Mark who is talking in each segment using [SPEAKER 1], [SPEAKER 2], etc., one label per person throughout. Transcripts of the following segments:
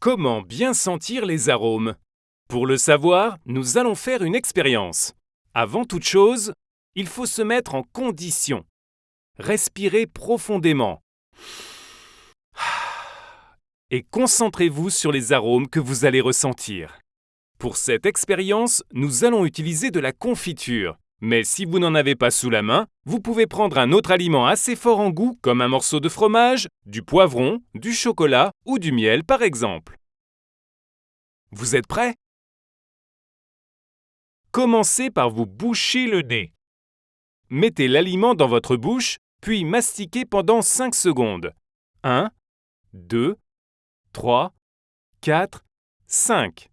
[SPEAKER 1] Comment bien sentir les arômes? Pour le savoir, nous allons faire une expérience. Avant toute chose, il faut se mettre en condition. Respirez profondément. Et concentrez-vous sur les arômes que vous allez ressentir. Pour cette expérience, nous allons utiliser de la confiture. Mais si vous n'en avez pas sous la main, vous pouvez prendre un autre aliment assez fort en goût, comme un morceau de fromage, du poivron, du chocolat ou du miel par exemple. Vous êtes prêts? Commencez par vous boucher le nez. Mettez l'aliment dans votre bouche, puis mastiquez pendant 5 secondes. 1, 2, 3, 4, 5.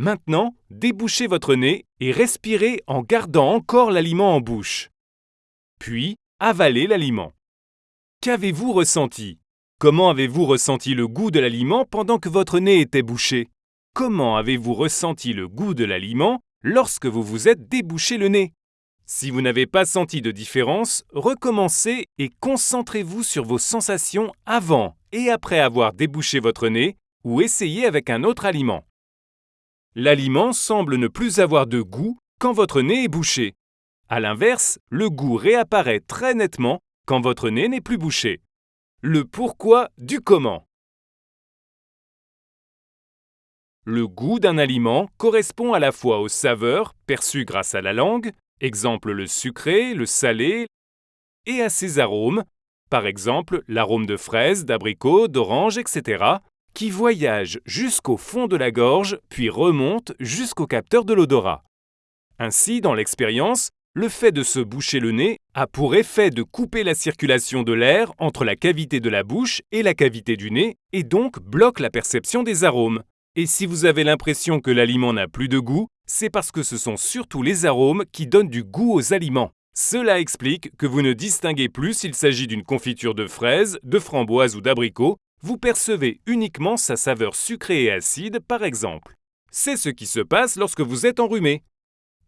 [SPEAKER 1] Maintenant, débouchez votre nez et respirez en gardant encore l'aliment en bouche. Puis, avalez l'aliment. Qu'avez-vous ressenti? Comment avez-vous ressenti le goût de l'aliment pendant que votre nez était bouché? Comment avez-vous ressenti le goût de l'aliment lorsque vous vous êtes débouché le nez? Si vous n'avez pas senti de différence, recommencez et concentrez-vous sur vos sensations avant et après avoir débouché votre nez ou essayez avec un autre aliment. L'aliment semble ne plus avoir de goût quand votre nez est bouché. A l'inverse, le goût réapparaît très nettement quand votre nez n'est plus bouché. Le pourquoi du comment. Le goût d'un aliment correspond à la fois aux saveurs perçues grâce à la langue, exemple le sucré, le salé, et à ses arômes, par exemple l'arôme de fraise, d'abricot, d'orange, etc., qui voyage jusqu'au fond de la gorge puis remonte jusqu'au capteur de l'odorat. Ainsi, dans l'expérience, le fait de se boucher le nez a pour effet de couper la circulation de l'air entre la cavité de la bouche et la cavité du nez et donc bloque la perception des arômes. Et si vous avez l'impression que l'aliment n'a plus de goût, c'est parce que ce sont surtout les arômes qui donnent du goût aux aliments. Cela explique que vous ne distinguez plus s'il s'agit d'une confiture de fraises, de framboises ou d'abricots, vous percevez uniquement sa saveur sucrée et acide par exemple. C'est ce qui se passe lorsque vous êtes enrhumé.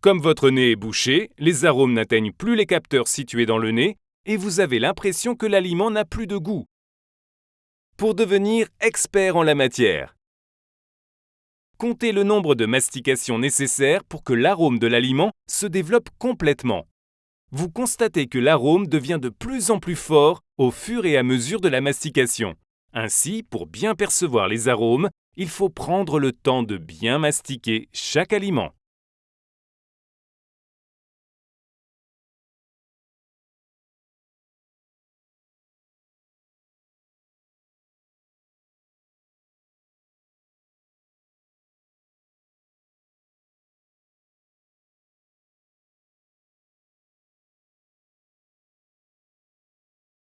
[SPEAKER 1] Comme votre nez est bouché, les arômes n'atteignent plus les capteurs situés dans le nez et vous avez l'impression que l'aliment n'a plus de goût. Pour devenir expert en la matière, comptez le nombre de mastications nécessaires pour que l'arôme de l'aliment se développe complètement. Vous constatez que l'arôme devient de plus en plus fort au fur et à mesure de la mastication. Ainsi, pour bien percevoir les arômes, il faut prendre le temps de bien mastiquer chaque aliment.